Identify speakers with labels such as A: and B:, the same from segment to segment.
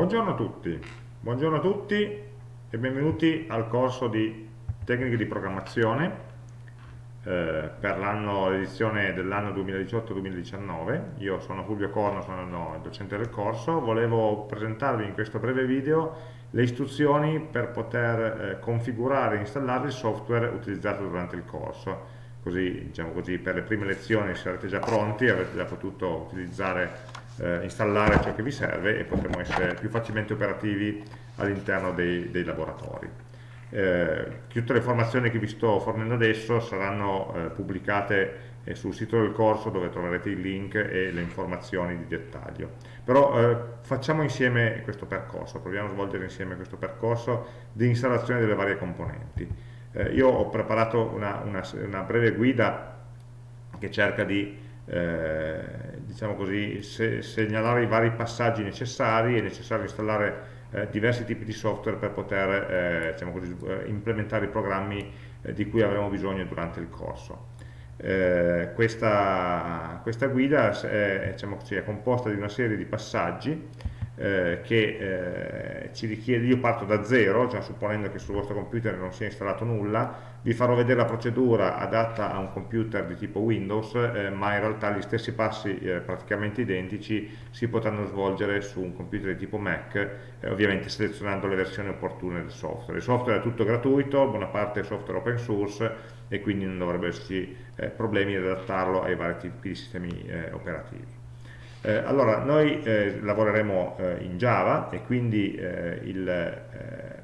A: Buongiorno a tutti, buongiorno a tutti e benvenuti al corso di tecniche di programmazione eh, per l'edizione dell'anno 2018-2019. Io sono Fulvio Corno, sono il docente del corso. Volevo presentarvi in questo breve video le istruzioni per poter eh, configurare e installare il software utilizzato durante il corso. Così, diciamo così, per le prime lezioni sarete già pronti, avrete già potuto utilizzare eh, installare ciò che vi serve e potremo essere più facilmente operativi all'interno dei, dei, laboratori. Eh, tutte le informazioni che vi sto fornendo adesso saranno eh, pubblicate eh, sul sito del corso dove troverete il link e le informazioni di dettaglio. Però eh, facciamo insieme questo percorso, proviamo a svolgere insieme questo percorso di installazione delle varie componenti. Eh, io ho preparato una, una, una breve guida che cerca di eh, diciamo così, se, segnalare i vari passaggi necessari, è necessario installare eh, diversi tipi di software per poter eh, diciamo così, eh, implementare i programmi eh, di cui avremo bisogno durante il corso. Eh, questa, questa, guida è, diciamo così, è composta di una serie di passaggi eh, che eh, ci richiede, io parto da zero, cioè supponendo che sul vostro computer non sia installato nulla, vi farò vedere la procedura adatta a un computer di tipo Windows, eh, ma in realtà gli stessi passi eh, praticamente identici si potranno svolgere su un computer di tipo Mac, eh, ovviamente selezionando le versioni opportune del software. Il software è tutto gratuito, buona parte è software open source e quindi non dovrebbe esserci problemi ad adattarlo ai vari tipi di sistemi operativi. Eh, allora, noi eh, lavoreremo eh, in Java e quindi eh, il, eh,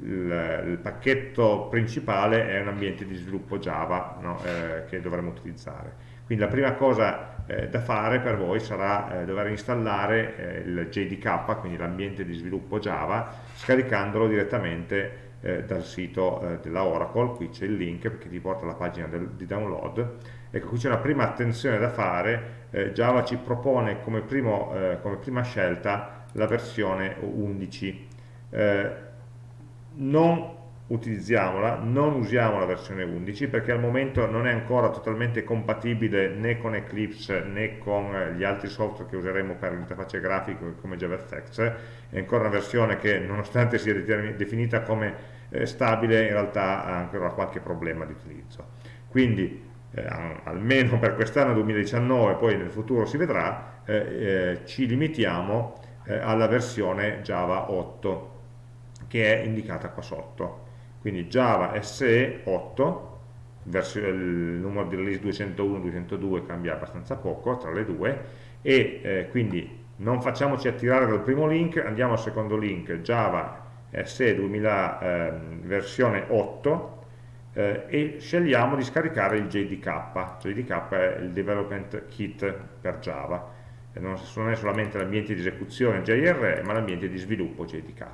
A: il, il, pacchetto principale è un ambiente di sviluppo Java no, eh, che dovremo utilizzare. Quindi la prima cosa da fare per voi sarà dover installare il JDK, quindi l'ambiente di sviluppo Java, scaricandolo direttamente dal sito della Oracle, qui c'è il link che ti porta alla pagina del, di download. Ecco, qui c'è una prima attenzione da fare, eh, Java ci propone come, primo, eh, come, prima scelta la versione 11 eh, non utilizziamola, non usiamo la versione 11 perché al momento non è ancora totalmente compatibile né con Eclipse né con eh, gli altri software che useremo per l'interfaccia grafica come JavaFX è ancora una versione che nonostante sia definita come eh, stabile in realtà ha ancora qualche problema di utilizzo. Quindi eh, almeno per quest'anno 2019, poi nel futuro si vedrà, eh, eh, ci limitiamo eh, alla versione Java 8 che è indicata qua sotto. Quindi Java SE 8, il numero di release 201-202 cambia abbastanza poco tra le due, e eh, quindi non facciamoci attirare dal primo link, andiamo al secondo link, Java SE 2000 eh, versione 8, eh, e scegliamo di scaricare il JDK, JDK è il Development Kit per Java, eh, non, è solamente l'ambiente di esecuzione JRE, ma l'ambiente di sviluppo JDK.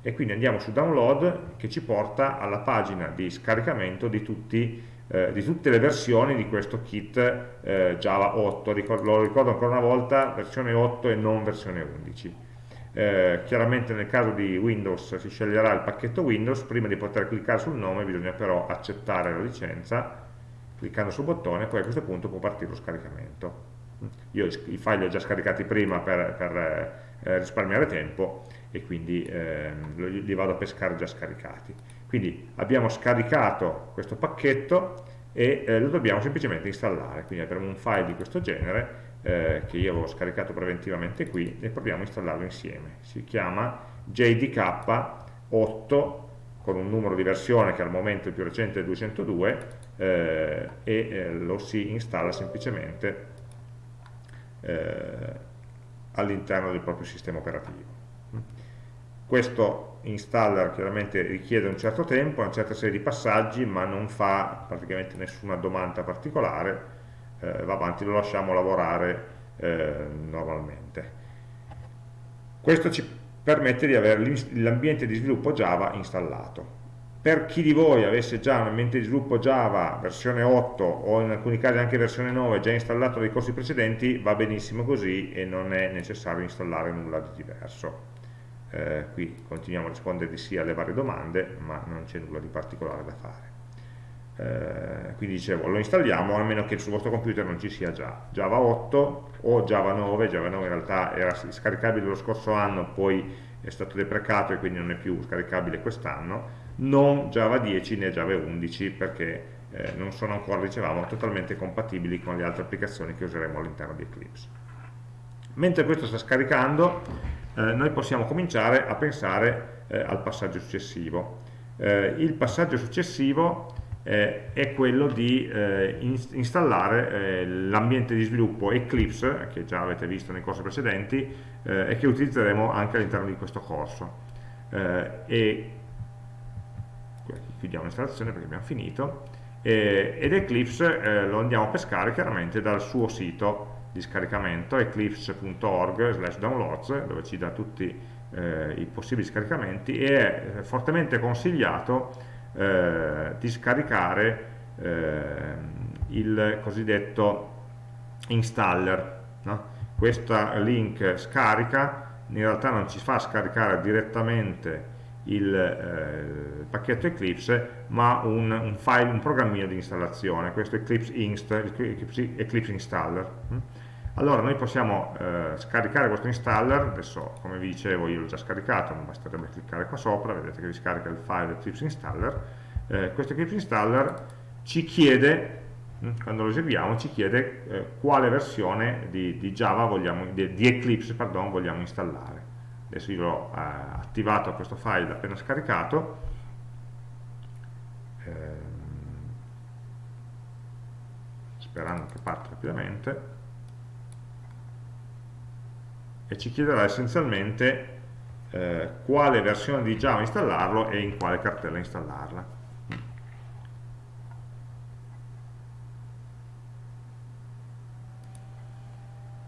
A: E quindi andiamo su Download che ci porta alla pagina di scaricamento di, tutti, eh, di tutte le versioni di questo kit eh, Java 8, Ricord lo ricordo ancora una volta, versione 8 e non versione 11 eh, chiaramente nel caso di Windows si sceglierà il pacchetto Windows, prima di poter cliccare sul nome bisogna però accettare la licenza, cliccando sul bottone, poi a questo punto può partire lo scaricamento. Io i file li ho già scaricati prima per, per eh, risparmiare tempo e quindi eh, li vado a pescare già scaricati. Quindi abbiamo scaricato questo pacchetto e eh, lo dobbiamo semplicemente installare, quindi avremo un file di questo genere eh, che io avevo scaricato preventivamente qui e proviamo a installarlo insieme. Si chiama JDK8 con un numero di versione che al momento il più recente è 202 eh, e eh, lo si installa semplicemente eh, all'interno del proprio sistema operativo. Questo installer chiaramente richiede un certo tempo, una certa serie di passaggi, ma non fa praticamente nessuna domanda particolare, eh, va avanti, lo lasciamo lavorare eh, normalmente. Questo ci permette di avere l'ambiente di sviluppo Java installato. Per chi di voi avesse già un ambiente di sviluppo Java versione 8 o in alcuni casi anche versione 9 già installato dai corsi precedenti, va benissimo così e non è necessario installare nulla di diverso. Eh, qui continuiamo a rispondere di sì alle varie domande, ma non c'è nulla di particolare da fare. Eh, quindi dicevo lo installiamo a meno che sul vostro computer non ci sia già. Java 8 o Java 9 Java 9 in realtà era scaricabile lo scorso anno poi è stato deprecato e quindi non è più scaricabile quest'anno. Non Java 10 né Java 11 perché eh, non sono ancora, dicevamo, totalmente compatibili con le altre applicazioni che useremo all'interno di Eclipse. Mentre questo sta scaricando eh, noi possiamo cominciare a pensare eh, al passaggio successivo. Eh, il passaggio successivo eh, è quello di eh, installare eh, l'ambiente di sviluppo Eclipse, che già avete visto nei corsi precedenti, eh, e che utilizzeremo anche all'interno di questo corso. Eh, e chiudiamo l'installazione perché abbiamo finito, ed Eclipse lo andiamo a pescare chiaramente dal suo sito di scaricamento eclipse.org downloads dove ci dà tutti eh, i possibili scaricamenti e è fortemente consigliato eh, di scaricare eh, il cosiddetto installer no? questo link scarica in realtà non ci fa scaricare direttamente il, eh, pacchetto Eclipse ma un, un, file, un programmino di installazione questo Eclipse, Inst, Eclipse, Eclipse Installer hm? Allora noi possiamo eh, scaricare questo installer. Adesso come vi dicevo io l'ho già scaricato ma basterebbe cliccare qua sopra. Vedete che vi scarica il file Eclipse installer. Eh, questo Eclipse installer ci chiede hm, quando lo eseguiamo ci chiede eh, quale versione di, di Java vogliamo, di, di, Eclipse pardon, vogliamo installare. Adesso io ho eh, attivato questo file appena scaricato. Ehm, sperando che parta rapidamente e ci chiederà essenzialmente eh, quale versione di Java installarlo e in quale cartella installarla.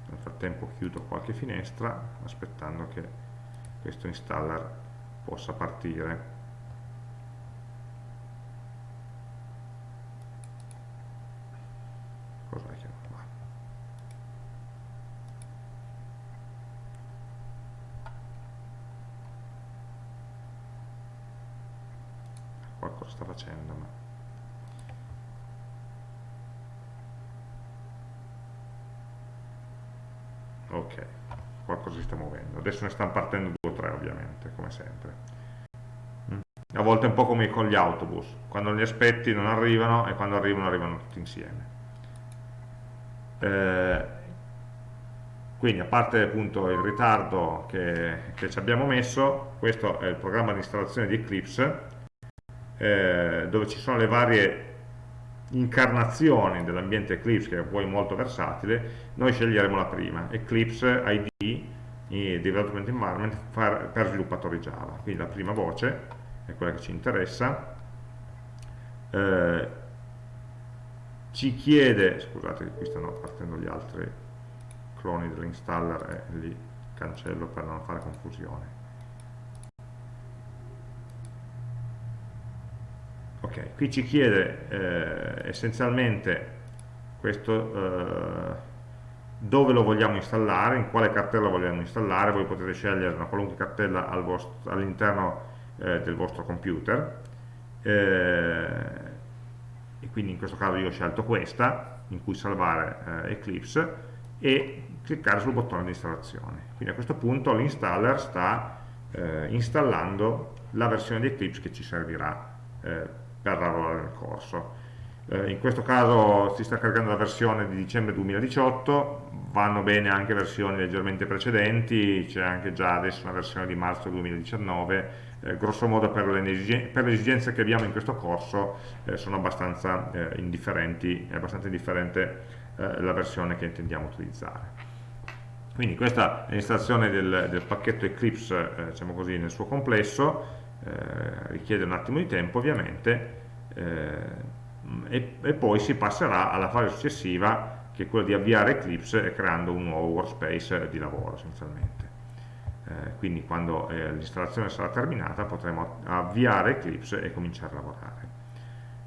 A: Nel frattempo chiudo qualche finestra aspettando che questo installer possa partire. Cos'è che qualcosa sta facendo ma ok qualcosa si sta muovendo adesso ne stanno partendo due o tre ovviamente come sempre. Mm. a volte è un po' come con gli autobus. Quando li aspetti non arrivano e quando arrivano arrivano tutti insieme. Eh, quindi a parte appunto il ritardo che, che ci abbiamo messo questo è il programma di installazione di Eclipse eh, dove ci sono le varie incarnazioni dell'ambiente Eclipse che è poi molto versatile. Noi sceglieremo la prima Eclipse ID Development Environment per sviluppatori Java. Quindi la prima voce è quella che ci interessa. Eh, ci chiede scusate che qui stanno partendo gli altri cloni dell'installer e li cancello per non fare confusione. Ok, qui ci chiede eh, essenzialmente questo eh, dove lo vogliamo installare, in quale cartella vogliamo installare, voi potete scegliere una qualunque cartella all'interno eh, del vostro computer eh, e quindi in questo caso io ho scelto questa in cui salvare eh, Eclipse e cliccare sul bottone di installazione quindi a questo punto l'installer sta eh, installando la versione di Eclipse che ci servirà per lavorare nel corso. Eh, in questo caso si sta caricando la versione di dicembre 2018, vanno bene anche versioni leggermente precedenti, c'è anche già adesso una versione di marzo 2019, eh, grosso modo per le, per le, esigenze che abbiamo in questo corso eh, sono abbastanza eh, indifferenti, è abbastanza indifferente eh, la versione che intendiamo utilizzare. Quindi questa è l'installazione del, del, pacchetto Eclipse, eh, diciamo così, nel suo complesso, richiede un attimo di tempo ovviamente e, e, poi si passerà alla fase successiva che è quella di avviare Eclipse creando un nuovo workspace di lavoro essenzialmente. Eh, quindi quando eh, l'installazione sarà terminata potremo avviare Eclipse e cominciare a lavorare.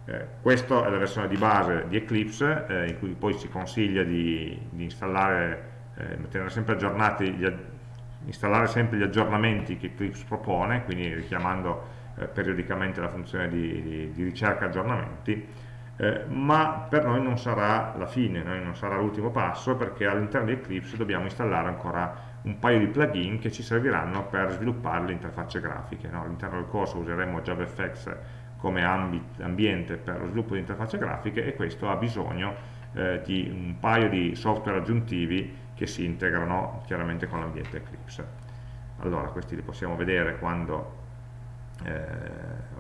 A: Eh, questa è la versione di base di Eclipse eh, in cui poi si consiglia di, di installare tenere sempre aggiornati gli, installare sempre gli aggiornamenti che Eclipse propone, quindi richiamando eh, periodicamente la funzione di, di, di ricerca aggiornamenti, eh, ma per noi non sarà la fine, non sarà l'ultimo passo perché all'interno di Eclipse dobbiamo installare ancora un paio di plugin che ci serviranno per sviluppare le interfacce grafiche. No? All'interno del corso useremo JavaFX come ambiente per lo sviluppo di interfacce grafiche e questo ha bisogno eh, di un paio di software aggiuntivi che si integrano chiaramente con l'ambiente Eclipse. Allora, questi li possiamo vedere quando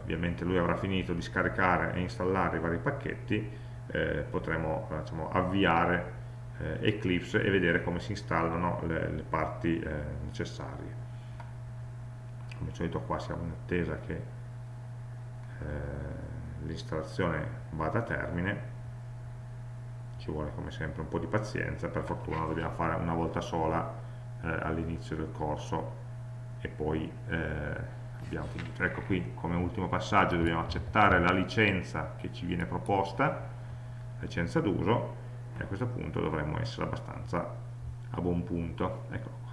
A: ovviamente lui avrà finito di scaricare e installare i vari pacchetti, eh, potremo diciamo, avviare eh, Eclipse e vedere come si installano le, le parti eh, necessarie. Come al solito qua siamo in attesa che eh, l'installazione vada a termine, ci vuole come sempre un po' di pazienza, per fortuna lo dobbiamo fare una volta sola eh, all'inizio del corso e poi eh, abbiamo finito. Ecco qui come ultimo passaggio dobbiamo accettare la licenza che ci viene proposta, licenza d'uso, e a questo punto dovremmo essere abbastanza a buon punto. Eccolo qua.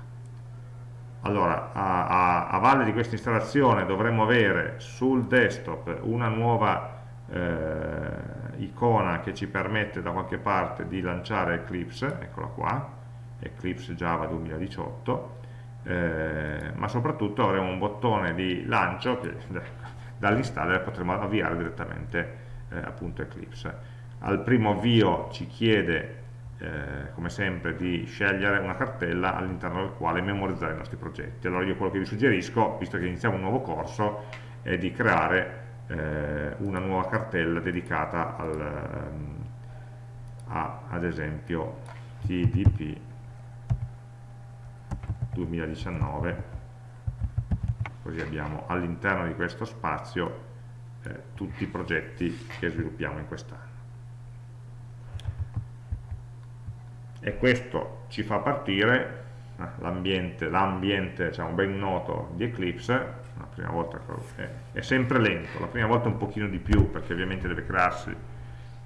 A: Allora, a, a, a valle di questa installazione dovremmo avere sul desktop una nuova eh, icona che ci permette da qualche parte di lanciare Eclipse, eccola qua, Eclipse Java 2018, eh, ma soprattutto avremo un bottone di lancio che dall'installer potremo avviare direttamente eh, appunto Eclipse. Al primo avvio ci chiede eh, come sempre di scegliere una cartella all'interno del quale memorizzare i nostri progetti. Allora io quello che vi suggerisco, visto che iniziamo un nuovo corso, è di creare eh, una nuova cartella dedicata al, ehm, a, ad esempio TDP 2019 così abbiamo all'interno di questo spazio eh, tutti i progetti che sviluppiamo in quest'anno. E questo ci fa partire eh, l'ambiente diciamo, ben noto di Eclipse la prima volta è, è, sempre lento la prima volta un pochino di più perché ovviamente deve crearsi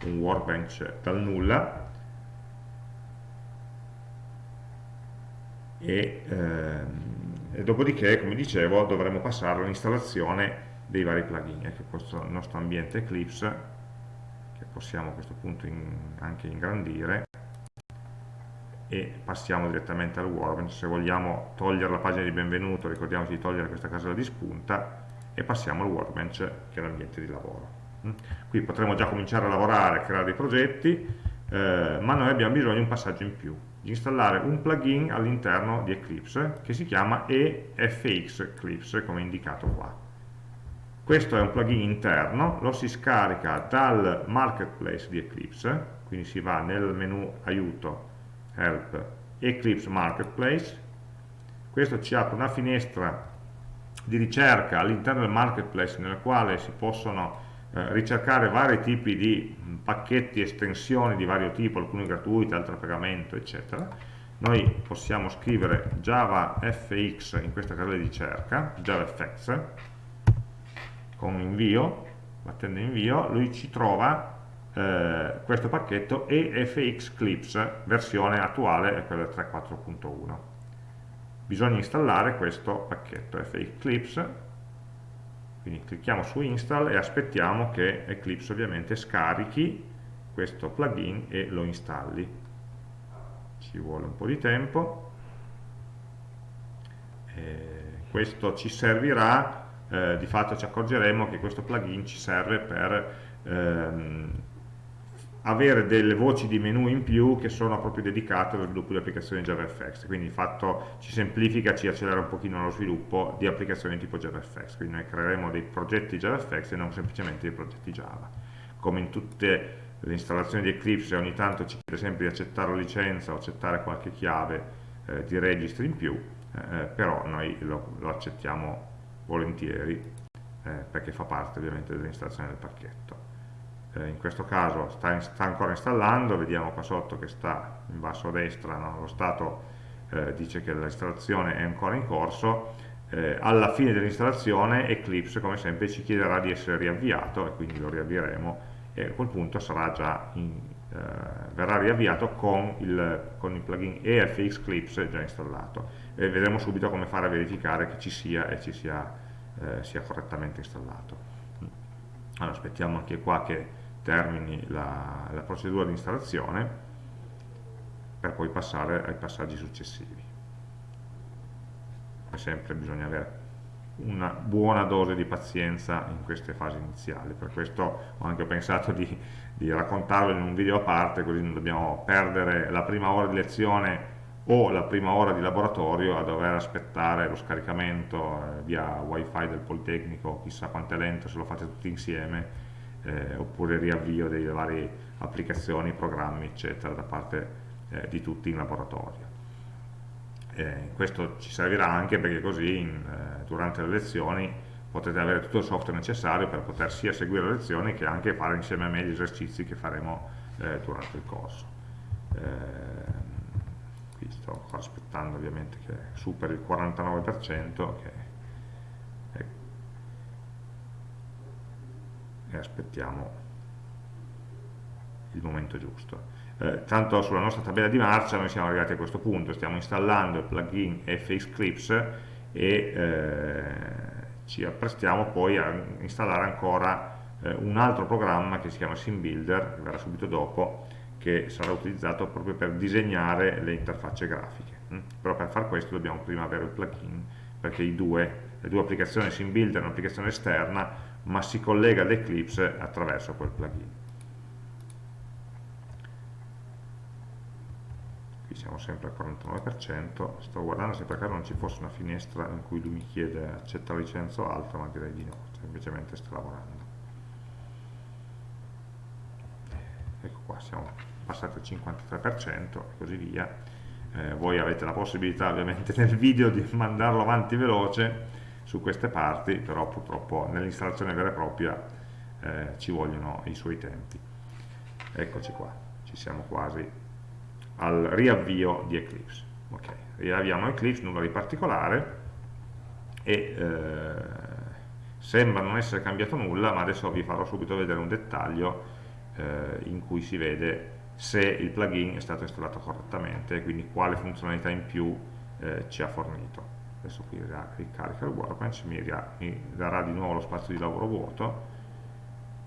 A: un workbench dal nulla e, ehm, e dopodiché, come dicevo, dovremo passare all'installazione dei vari plugin, ecco questo nostro ambiente Eclipse, che possiamo a questo punto in, anche ingrandire, e passiamo direttamente al Workbench, se vogliamo togliere la pagina di benvenuto ricordiamoci di togliere questa casella di spunta e passiamo al Workbench che è l'ambiente di lavoro. Mm? Qui potremo già cominciare a lavorare, a creare dei progetti, eh, ma noi abbiamo bisogno di un passaggio in più, di installare un plugin all'interno di Eclipse che si chiama EFX Eclipse come indicato qua. Questo è un plugin interno, lo si scarica dal marketplace di Eclipse, quindi si va nel menu aiuto, help, Eclipse Marketplace, questo ci apre una finestra di ricerca all'interno del marketplace nella quale si possono eh, ricercare vari tipi di pacchetti, estensioni di vario tipo, alcuni gratuiti, altri a pagamento, eccetera. Noi possiamo scrivere JavaFX in questa casella di ricerca, JavaFX, con invio, battendo invio, lui ci trova eh, questo pacchetto EFX Clips, versione attuale è quella 3.4.1. Bisogna installare questo pacchetto FX Clips quindi clicchiamo su install e aspettiamo che Eclipse ovviamente scarichi questo plugin e lo installi. Ci vuole un po' di tempo. E questo ci servirà eh, di fatto ci accorgeremo che questo plugin ci serve per ehm, avere delle voci di menu in più che sono proprio dedicate allo sviluppo di applicazioni JavaFX, quindi di fatto ci semplifica, ci accelera un pochino lo sviluppo di applicazioni tipo JavaFX, quindi noi creeremo dei progetti JavaFX e non semplicemente dei progetti Java. Come in tutte le installazioni di Eclipse ogni tanto ci chiede sempre di accettare la licenza o accettare qualche chiave eh, di registry in più, eh, però noi lo, lo accettiamo volentieri eh, perché fa parte ovviamente dell'installazione del pacchetto eh, in questo caso sta, sta, ancora installando, vediamo qua sotto che sta in basso a destra, no? lo stato eh, dice che l'installazione è ancora in corso, eh, alla fine dell'installazione Eclipse come sempre ci chiederà di essere riavviato e quindi lo riavvieremo e a quel punto in, eh, verrà riavviato con il, con il plugin EFX Clips già installato. E vedremo subito come fare a verificare che ci sia e ci sia, eh, sia correttamente installato. Allora aspettiamo anche qua che termini la, la procedura di installazione per poi passare ai passaggi successivi. Come sempre bisogna avere una buona dose di pazienza in queste fasi iniziali, per questo ho anche pensato di, di raccontarlo in un video a parte, così non dobbiamo perdere la prima ora di lezione o la prima ora di laboratorio a dover aspettare lo scaricamento eh, via wifi del Politecnico, chissà quanto è lento se lo fate tutti insieme, eh, oppure riavvio delle varie applicazioni, programmi, eccetera, da parte eh, di tutti in laboratorio. Eh, questo ci servirà anche perché così in, eh, durante le lezioni potrete avere tutto il software necessario per poter sia seguire le lezioni che anche fare insieme a me gli esercizi che faremo eh, durante il corso. qui sto aspettando ovviamente che superi il 49% che, e aspettiamo il momento giusto eh, tanto sulla nostra tabella di marcia noi siamo arrivati a questo punto, stiamo installando il plugin FX Clips e eh, ci apprestiamo poi a installare ancora eh, un altro programma che si chiama SimBuilder, che verrà subito dopo, che sarà utilizzato proprio per disegnare le interfacce grafiche. Mm? Però per far questo dobbiamo prima avere il plugin, perché due, le due applicazioni SimBuilder è un'applicazione esterna, ma si collega ad Eclipse attraverso quel plugin. qui siamo sempre al 49%, sto guardando se per caso non ci fosse una finestra in cui lui mi chiede accetta la licenza o altro, ma direi di no, semplicemente sta lavorando. Ecco qua, siamo passati al 53% e così via. Eh, voi avete la possibilità ovviamente nel video di mandarlo avanti veloce su queste parti, però purtroppo nell'installazione vera e propria eh, ci vogliono i suoi tempi. Eccoci qua, ci siamo quasi al riavvio di Eclipse. Okay. Riavviamo Eclipse, nulla di particolare e eh, sembra non essere cambiato nulla, ma adesso vi farò subito vedere un dettaglio eh, in cui si vede se il plugin è stato installato correttamente, quindi quale funzionalità in più eh, ci ha fornito. Adesso qui ricarica il workbench, mi, mi darà di nuovo lo spazio di lavoro vuoto.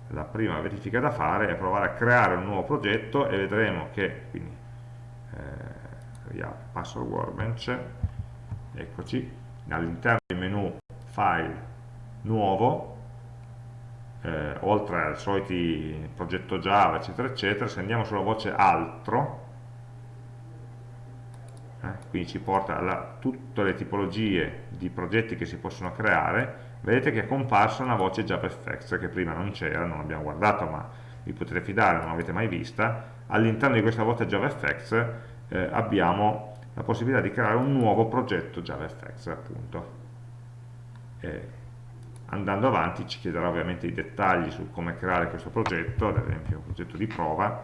A: La prima verifica da fare è provare a creare un nuovo progetto e vedremo che, quindi eh, password workbench eccoci all'interno del menu file nuovo eh, oltre al solito progetto Java eccetera eccetera se andiamo sulla voce altro eh, quindi ci porta a tutte le tipologie di progetti che si possono creare. Vedete che è comparsa una voce JavaFX che prima non c'era, non abbiamo guardato ma vi potete fidare, non l'avete mai vista. All'interno di questa voce JavaFX eh, abbiamo la possibilità di creare un nuovo progetto JavaFX appunto. E andando avanti ci chiederà ovviamente i dettagli su come creare questo progetto, ad esempio un progetto di prova,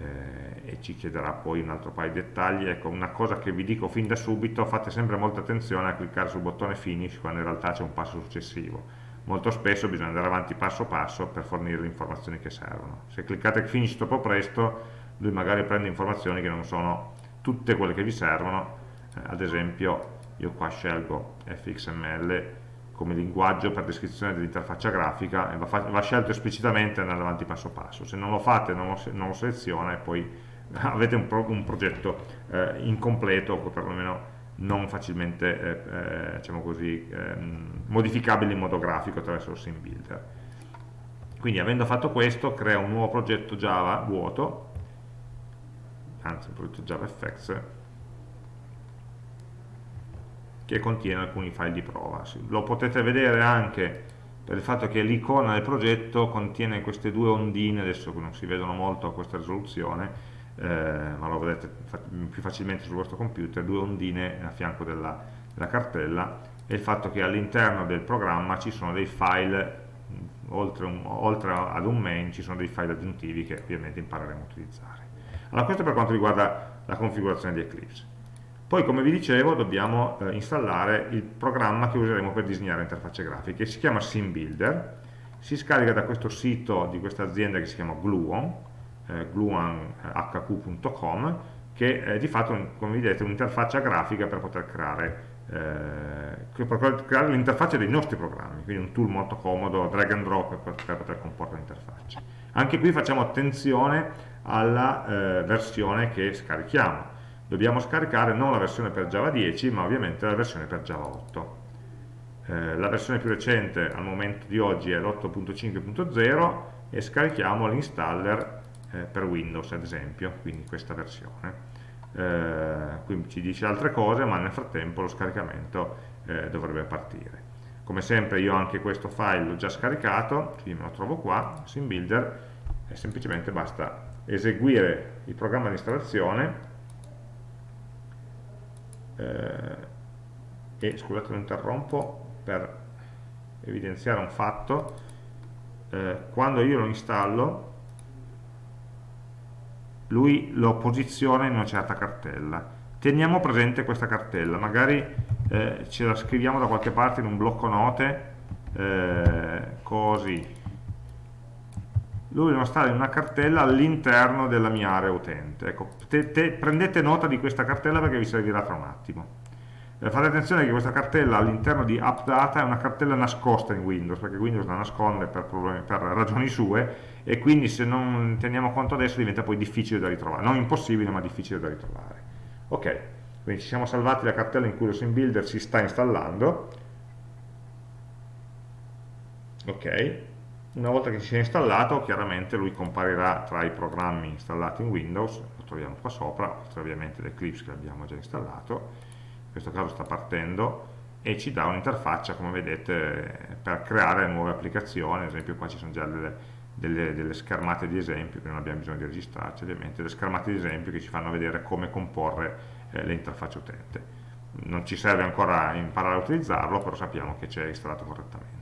A: eh, e ci chiederà poi un altro paio di dettagli. Ecco, una cosa che vi dico fin da subito, fate sempre molta attenzione a cliccare sul bottone Finish quando in realtà c'è un passo successivo. Molto spesso bisogna andare avanti passo passo per fornire le informazioni che servono. Se cliccate Finish troppo presto, lui magari prende informazioni che non sono tutte quelle che vi servono, eh, ad esempio io qua scelgo fxml come linguaggio per descrizione dell'interfaccia grafica e va, va, scelto esplicitamente andare avanti passo passo, se non lo fate non lo, non lo seleziona e poi avete un, pro, un progetto eh, incompleto o perlomeno non facilmente eh, eh, diciamo così, ehm, modificabile in modo grafico attraverso il sim builder. Quindi avendo fatto questo crea un nuovo progetto Java vuoto anzi un progetto JavaFX che contiene alcuni file di prova lo potete vedere anche per il fatto che l'icona del progetto contiene queste due ondine adesso non si vedono molto a questa risoluzione eh, ma lo vedete più facilmente sul vostro computer due ondine a fianco della, della cartella e il fatto che all'interno del programma ci sono dei file oltre, un, oltre ad un main ci sono dei file aggiuntivi che ovviamente impareremo a utilizzare allora, questo per quanto riguarda la configurazione di Eclipse. Poi, come vi dicevo, dobbiamo eh, installare il programma che useremo per disegnare interfacce grafiche. Si chiama SimBuilder, si scarica da questo sito di questa azienda che si chiama Gluon, eh, gluonhq.com, che è di fatto, come vedete, un'interfaccia grafica per poter creare, eh, creare l'interfaccia dei nostri programmi, quindi un tool molto comodo, drag and drop per, per poter comporre l'interfaccia. Anche qui facciamo attenzione alla eh, versione che scarichiamo. Dobbiamo scaricare non la versione per Java 10, ma ovviamente la versione per Java 8. Eh, la versione più recente al momento di oggi è l'8.5.0 e scarichiamo l'installer eh, per Windows ad esempio, quindi questa versione. Eh, qui ci dice altre cose, ma nel frattempo lo scaricamento eh, dovrebbe partire. Come sempre io anche questo file l'ho già scaricato, quindi me lo trovo qua, SimBuilder, e semplicemente basta eseguire il programma di installazione e scusate lo interrompo per evidenziare un fatto. Eh, quando io lo installo lui lo posiziona in una certa cartella. Teniamo presente questa cartella. Magari eh, ce la scriviamo da qualche parte in un blocco note eh, così lui lo installa in una cartella all'interno della mia area utente ecco, te, te, prendete nota di questa cartella perché vi servirà tra un attimo eh, fate attenzione che questa cartella all'interno di AppData è una cartella nascosta in Windows, perché Windows la nasconde per, problemi, per, ragioni sue e quindi se non teniamo conto adesso diventa poi difficile da ritrovare, non impossibile ma difficile da ritrovare. Ok, quindi ci siamo salvati la cartella in cui lo SimBuilder si sta installando. Ok, una volta che si è installato chiaramente lui comparirà tra i programmi installati in Windows, lo troviamo qua sopra, oltre ovviamente l'Eclipse che abbiamo già installato, in questo caso sta partendo e ci dà un'interfaccia come vedete per creare nuove applicazioni. Ad esempio qua ci sono già delle, delle, delle schermate di esempio che non abbiamo bisogno di registrarci ovviamente delle schermate di esempio che ci fanno vedere come comporre eh, l'interfaccia utente. Non ci serve ancora imparare a utilizzarlo però sappiamo che c'è installato correttamente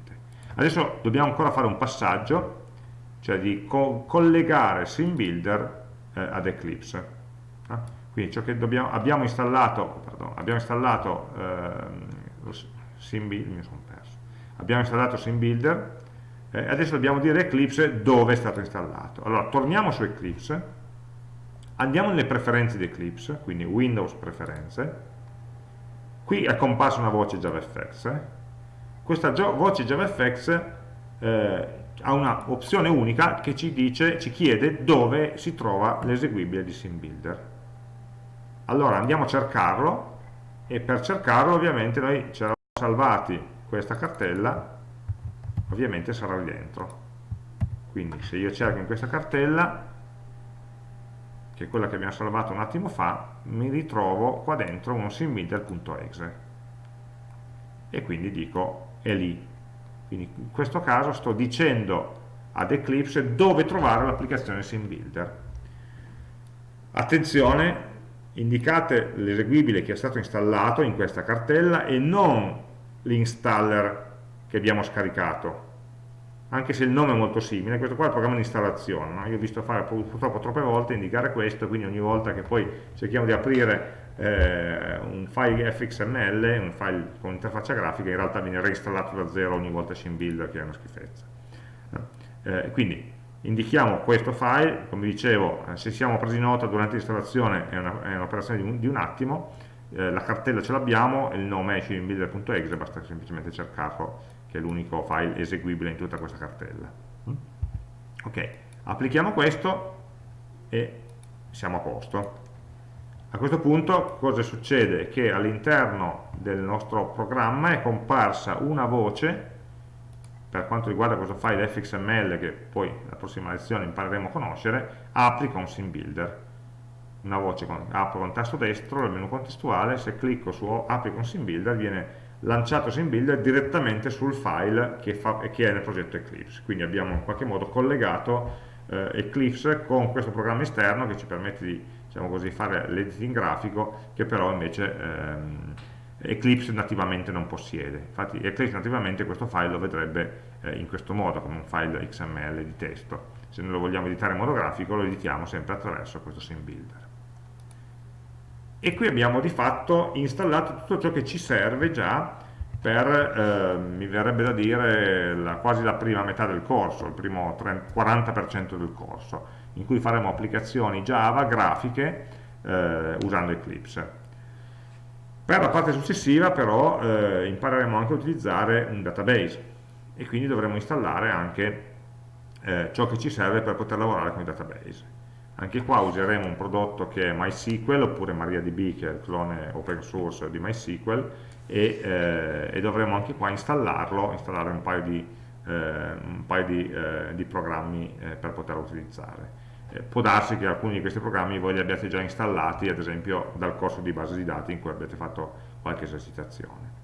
A: adesso dobbiamo ancora fare un passaggio cioè di co collegare SimBuilder eh, ad Eclipse eh? Quindi ciò che dobbiamo, abbiamo installato, pardon, abbiamo installato eh, SimBuilder, mi sono perso, abbiamo installato SimBuilder, eh, adesso dobbiamo dire Eclipse dove è stato installato. Allora, torniamo su Eclipse, andiamo nelle preferenze di Eclipse, quindi Windows preferenze, qui è comparsa una voce JavaFX, eh. Questa voce JavaFX eh, ha una opzione unica che ci dice, ci chiede dove si trova l'eseguibile di SimBuilder. Allora andiamo a cercarlo e per cercarlo ovviamente noi ci eravamo salvati questa cartella ovviamente sarà lì dentro quindi se io cerco in questa cartella che è quella che abbiamo salvato un attimo fa mi ritrovo qua dentro uno simbuilder.exe e quindi dico è lì quindi in questo caso sto dicendo ad Eclipse dove trovare l'applicazione SimBuilder attenzione indicate l'eseguibile che è stato installato in questa cartella e non l'installer che abbiamo scaricato anche se il nome è molto simile, questo qua è il programma di installazione, no? io ho visto fare purtroppo troppe volte indicare questo, quindi ogni volta che poi cerchiamo di aprire eh, un file fxml, un file con interfaccia grafica, in realtà viene reinstallato da zero ogni volta SimBuilder che è una schifezza. Eh, quindi indichiamo questo file, come dicevo, eh, se siamo presi nota durante l'installazione è un'operazione un di, un attimo, eh, la cartella ce l'abbiamo, il nome è shieldbuilder.exe, basta semplicemente cercarlo, che è l'unico file eseguibile in tutta questa cartella. Mm? Ok, applichiamo questo e siamo a posto. A questo punto cosa succede? Che all'interno del nostro programma è comparsa una voce per quanto riguarda questo file fxml che poi nella prossima lezione impareremo a conoscere, applica un sim builder. Una voce con, apro con tasto destro nel menu contestuale, se clicco su apri con sim builder viene lanciato sim builder direttamente sul file che, fa, che, è nel progetto Eclipse. Quindi abbiamo in qualche modo collegato eh, Eclipse con questo programma esterno che ci permette di diciamo così, fare l'editing grafico che però invece ehm, Eclipse nativamente non possiede. Infatti Eclipse nativamente questo file lo vedrebbe eh, in questo modo, come un file XML di testo. Se noi lo vogliamo editare in modo grafico lo editiamo sempre attraverso questo sim builder. E qui abbiamo di fatto installato tutto ciò che ci serve già per, eh, mi verrebbe da dire, la, quasi la prima metà del corso, il primo 30, 40% del corso, in cui faremo applicazioni Java, grafiche, eh, usando Eclipse. Per la parte successiva però eh, impareremo anche a utilizzare un database e quindi dovremo installare anche eh, ciò che ci serve per poter lavorare con i database. Anche qua useremo un prodotto che è MySQL oppure MariaDB che è il clone open source di MySQL e, eh, e dovremo anche qua installarlo, installare un paio di, un paio di, eh, di programmi eh, per poterlo utilizzare. Eh, può darsi che alcuni di questi programmi voi li abbiate già installati, ad esempio dal corso di base di dati in cui avete fatto qualche esercitazione.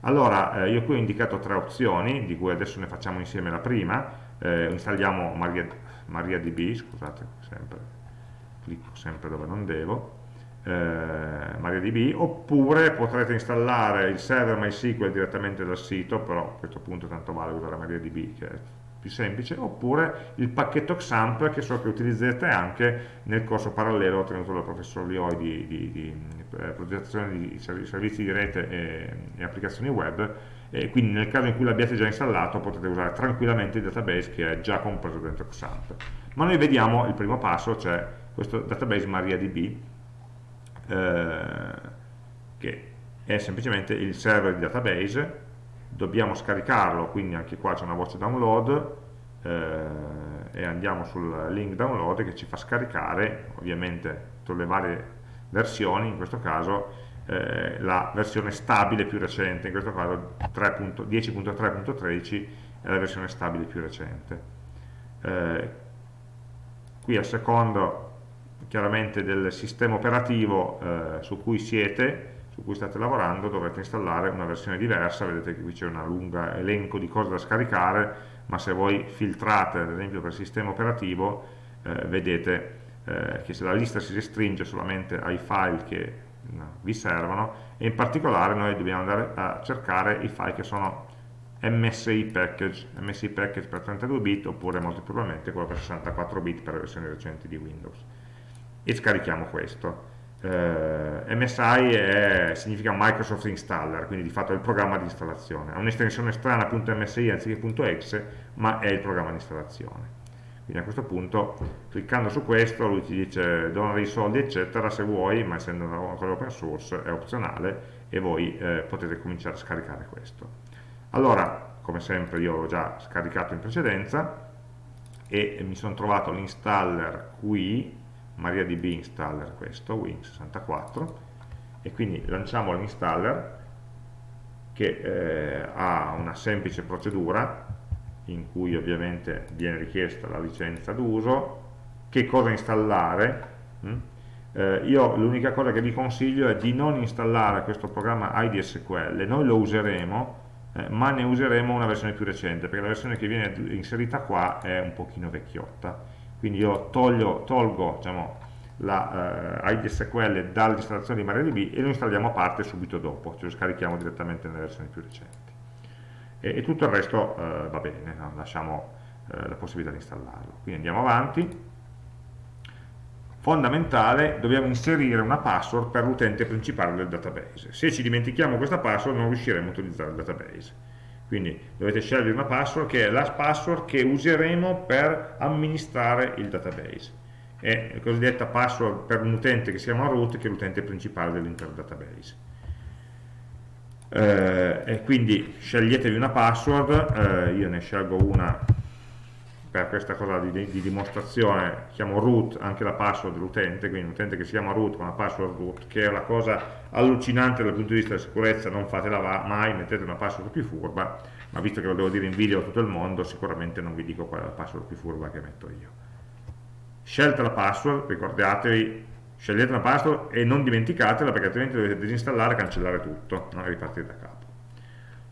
A: Allora, eh, io qui ho indicato tre opzioni, di cui adesso ne facciamo insieme la prima, installiamo Maria, MariaDB, scusate, sempre, clicco sempre dove non devo, eh, MariaDB, oppure potrete installare il server MySQL direttamente dal sito, però a questo punto tanto vale usare MariaDB che è più semplice, oppure il pacchetto XAMPP che so che utilizzerete anche nel corso parallelo ottenuto dal professor Lioi di, di, di, di eh, progettazione di servizi di rete e, e applicazioni web, e quindi nel caso in cui l'abbiate già installato potete usare tranquillamente il database che è già compreso dentro XAMPP. Ma noi vediamo il primo passo, cioè questo database MariaDB, eh, che è semplicemente il server di database, dobbiamo scaricarlo, quindi anche qua c'è una voce download, eh, e andiamo sul link download che ci fa scaricare, ovviamente tutte le varie versioni, in questo caso eh, la versione stabile più recente, in questo caso 10.3.13 è la versione stabile più recente. Eh, qui al secondo chiaramente del sistema operativo eh, su cui siete, su cui state lavorando, dovrete installare una versione diversa, vedete che qui c'è un lungo elenco di cose da scaricare, ma se voi filtrate ad esempio per sistema operativo, eh, vedete eh, che se la lista si restringe solamente ai file che vi servono e in particolare noi dobbiamo andare a cercare i file che sono MSI package, MSI package per 32 bit oppure molto probabilmente quello per 64 bit per le versioni recenti di Windows e scarichiamo questo. Eh, MSI è, significa Microsoft Installer quindi di fatto è il programma di installazione. Ha un'estensione strana .msi anziché .exe ma è il programma di installazione. Quindi a questo punto cliccando su questo lui ti dice dona dei soldi eccetera se vuoi ma essendo una cosa open source è opzionale e voi eh, potete cominciare a scaricare questo. Allora come sempre io l'ho già scaricato in precedenza e mi sono trovato l'installer qui MariaDB installer questo Win64 e quindi lanciamo l'installer che eh, ha una semplice procedura in cui ovviamente viene richiesta la licenza d'uso, che cosa installare. Mm? Eh, io l'unica cosa che vi consiglio è di non installare questo programma IDSQL, noi lo useremo, eh, ma ne useremo una versione più recente, perché la versione che viene inserita qua è un pochino vecchiotta. Quindi io toglio, tolgo diciamo, la eh, IDSQL dall'installazione di MariaDB e lo installiamo a parte subito dopo, ce lo scarichiamo direttamente nelle versioni più recenti e, e tutto il resto eh, va bene, no? lasciamo eh, la possibilità di installarlo. Quindi andiamo avanti. Fondamentale, dobbiamo inserire una password per l'utente principale del database. Se ci dimentichiamo questa password non riusciremo a utilizzare il database. Quindi dovete scegliere una password che è la password che useremo per amministrare il database. È la cosiddetta password per un utente che si chiama root, che è l'utente principale dell'intero database eh, e quindi sceglietevi una password eh, io ne scelgo una per questa cosa di, di, dimostrazione chiamo root anche la password dell'utente quindi un utente che si chiama root con la password root che è una cosa allucinante dal punto di vista della sicurezza non fatela mai, mettete una password più furba ma visto che lo devo dire in video a tutto il mondo sicuramente non vi dico qual è la password più furba che metto io scelta la password ricordatevi scegliete una password e non dimenticatela perché altrimenti dovete disinstallare e cancellare tutto no? e ripartire da capo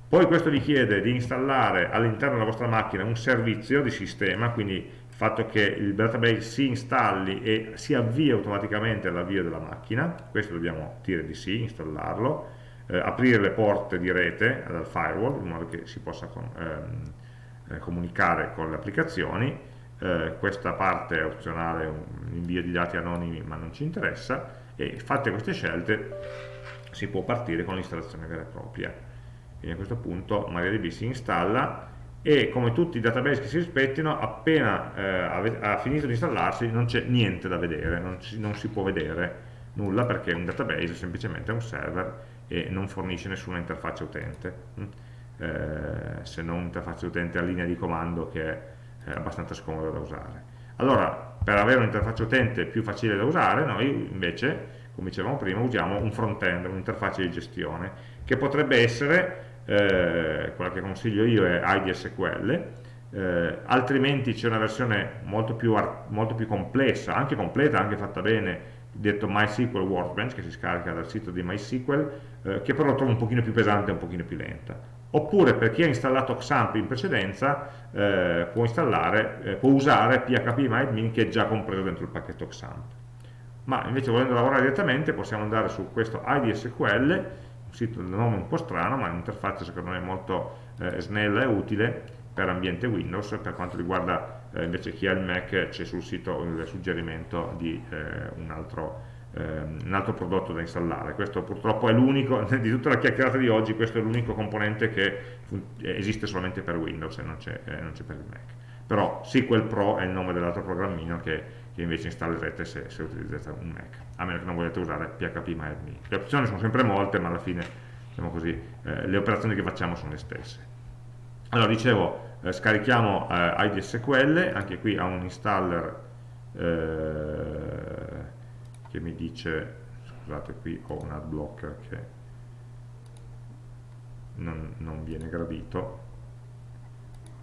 A: poi questo vi chiede di installare all'interno della vostra macchina un servizio di sistema quindi il fatto che il database si installi e si avvii automaticamente all'avvio della macchina. Questo dobbiamo dire di sì, installarlo eh, aprire le porte di rete dal firewall in modo che si possa con, ehm, eh, comunicare con le applicazioni. Eh, questa parte è opzionale, invio di dati anonimi ma non ci interessa. E fatte queste scelte si può partire con l'installazione vera e propria quindi a questo punto MariaDB si installa e come tutti i database che si rispettino appena eh, ha finito di installarsi non c'è niente da vedere non, ci, non, si può vedere nulla perché un database è semplicemente un server e non fornisce nessuna interfaccia utente mm? eh, se non un'interfaccia utente a linea di comando che è abbastanza scomoda da usare allora per avere un'interfaccia utente più facile da usare noi invece come dicevamo prima usiamo un front-end, un'interfaccia di gestione che potrebbe essere eh, quella che consiglio io è IDSQL eh, altrimenti c'è una versione molto più, molto più, complessa, anche completa, anche fatta bene, detto MySQL Workbench, che si scarica dal sito di MySQL, eh, che però trovo un pochino più pesante e un pochino più lenta. Oppure per chi ha installato XAMPP in precedenza, eh, può, eh, può, usare PHPMyAdmin che è già compreso dentro il pacchetto XAMPP. Ma invece volendo lavorare direttamente possiamo andare su questo IDSQL, sito del nome un po' strano, ma un'interfaccia secondo me molto eh, snella e utile, per ambiente Windows, per quanto riguarda eh, invece chi ha il Mac c'è sul sito il suggerimento di eh, un, altro, ehm, un, altro, prodotto da installare. Questo purtroppo è l'unico, di tutta la chiacchierata di oggi, questo è l'unico componente che esiste solamente per Windows e non c'è eh, per il Mac. Però SQL Pro è il nome dell'altro programmino che, che, invece installerete se, se, utilizzate un Mac, a meno che non volete usare PHP MyAdmin. Le opzioni sono sempre molte, ma alla fine diciamo così, eh, le operazioni che facciamo sono le stesse. Allora, dicevo, eh, scarichiamo eh, IDSQL, anche qui ha un installer eh, che mi dice, scusate qui ho un adblocker che non, non viene gradito,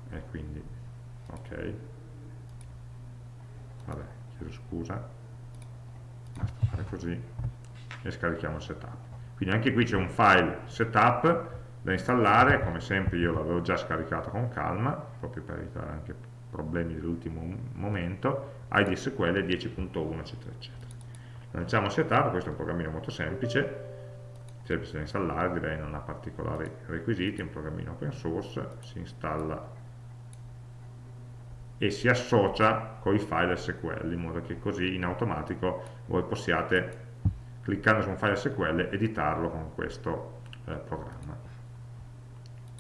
A: e quindi, ok, vabbè, chiedo scusa, basta fare così e scarichiamo il setup. Quindi anche qui c'è un file setup da installare, come sempre io l'avevo già scaricato con calma, proprio per evitare anche problemi dell'ultimo momento, IDSQL 10.1 eccetera eccetera. Lanciamo setup, questo è un programmino molto semplice, semplice da installare, direi non ha particolari requisiti, è un programmino open source, si installa e si associa con i file SQL, in modo che così in automatico voi possiate, cliccando su un file SQL, editarlo con questo eh, programma.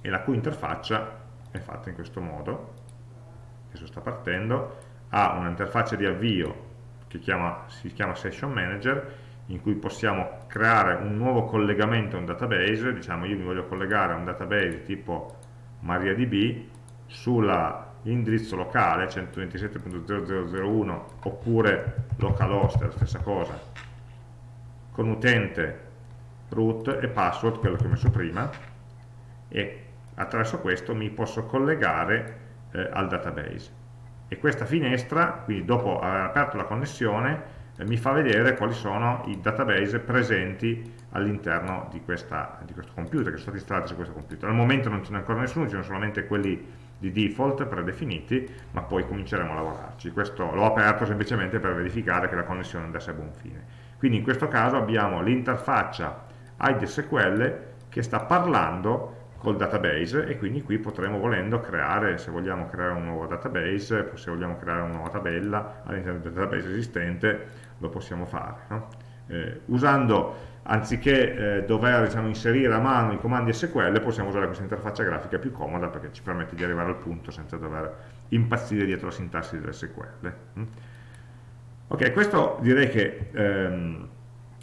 A: E la cui interfaccia è fatta in questo modo adesso sta partendo ha un'interfaccia di avvio che chiama, si chiama Session Manager in cui possiamo creare un nuovo collegamento a un database diciamo io mi voglio collegare a un database tipo MariaDB sull'indirizzo locale 127.0001 oppure localhost è la stessa cosa con utente root e password quello che ho messo prima e attraverso questo mi posso collegare eh, al database e questa finestra, quindi dopo aver aperto la connessione, eh, mi fa vedere quali sono i database presenti all'interno di, di, questo computer, che sono stati installati su questo computer. Al momento non ce n'è ancora nessuno, ci sono solamente quelli di default predefiniti, ma poi cominceremo a lavorarci. Questo l'ho aperto semplicemente per verificare che la connessione andasse a buon fine. Quindi in questo caso abbiamo l'interfaccia IDSQL che sta parlando col database e quindi qui potremo volendo creare, se vogliamo creare un nuovo database, se vogliamo creare una nuova tabella all'interno del database esistente, lo possiamo fare. No? Eh, usando, anziché eh, dover diciamo, inserire a mano i comandi SQL, possiamo usare questa interfaccia grafica più comoda perché ci permette di arrivare al punto senza dover impazzire dietro la sintassi dell'SQL. Mm? Ok, questo direi che ehm,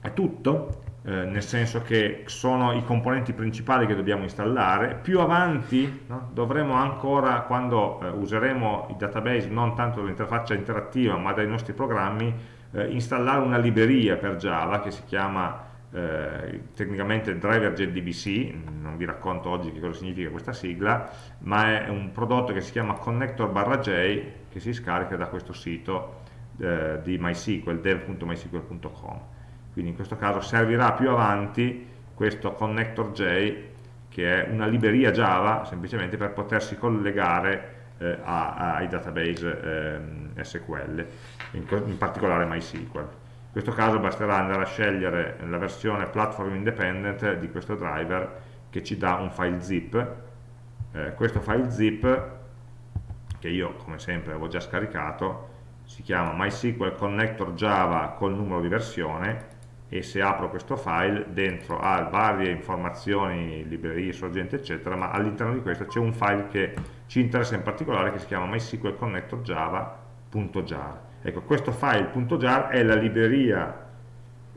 A: è tutto eh, nel senso che sono i componenti principali che dobbiamo installare, più avanti no, dovremo ancora, quando eh, useremo i database non tanto dall'interfaccia interattiva ma dai nostri programmi, eh, installare una libreria per Java che si chiama eh, tecnicamente driver JDBC, non vi racconto oggi che cosa significa questa sigla, ma è un prodotto che si chiama connector barra J che si scarica da questo sito eh, di MySQL, dev.mysql.com quindi in questo caso servirà più avanti questo connector J che è una libreria Java semplicemente per potersi collegare eh, a, ai database eh, SQL, in, in, particolare MySQL. In questo caso basterà andare a scegliere la versione platform independent di questo driver che ci dà un file zip. Eh, questo file zip, che io come sempre avevo già scaricato, si chiama MySQL Connector Java col numero di versione e se apro questo file dentro ha varie informazioni, librerie, sorgenti eccetera ma all'interno di questo c'è un file che ci interessa in particolare che si chiama MySQL Connector Java.jar ecco questo file.jar è la libreria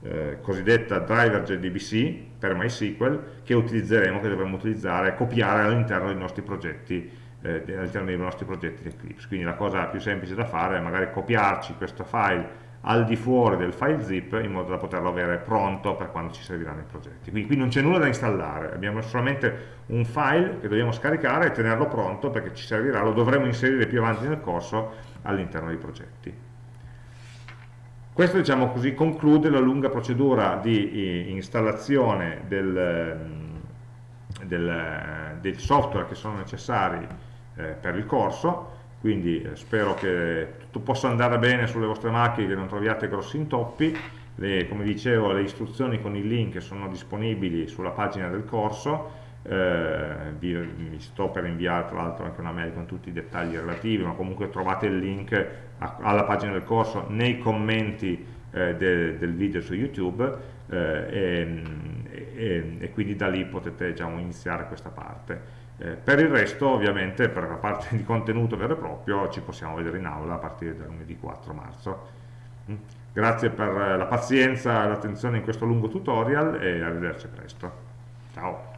A: eh, cosiddetta driver JDBC per MySQL che utilizzeremo, che dovremo utilizzare copiare all'interno dei nostri progetti eh, all'interno dei nostri progetti di Eclipse. Quindi la cosa più semplice da fare è magari copiarci questo file al di fuori del file zip in modo da poterlo avere pronto per quando ci serviranno i progetti. Quindi qui non c'è nulla da installare. Abbiamo solamente un file che dobbiamo scaricare e tenerlo pronto perché ci servirà, lo dovremo inserire più avanti nel corso all'interno dei progetti questo diciamo così, conclude la lunga procedura di eh, installazione del, mm, del, del software che sono necessari eh, per il corso, quindi eh, spero che tutto possa andare bene sulle vostre macchine, che non troviate grossi intoppi, le, come dicevo le istruzioni con i link sono disponibili sulla pagina del corso, eh, vi, vi, sto per inviare tra l'altro anche una mail con tutti i dettagli relativi, ma comunque trovate il link alla pagina del corso nei commenti eh, de, del video su YouTube eh, e, e, e, quindi da lì potete diciamo, iniziare questa parte. Eh, per il resto ovviamente per la parte di contenuto vero e proprio ci possiamo vedere in aula a partire dal lunedì 4 marzo. Mm. Grazie per la pazienza e l'attenzione in questo lungo tutorial e arrivederci presto. Ciao!